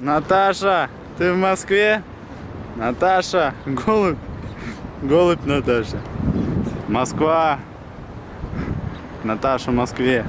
Наташа, ты в Москве? Наташа, голубь. Голубь Наташа. Москва. Наташа в Москве.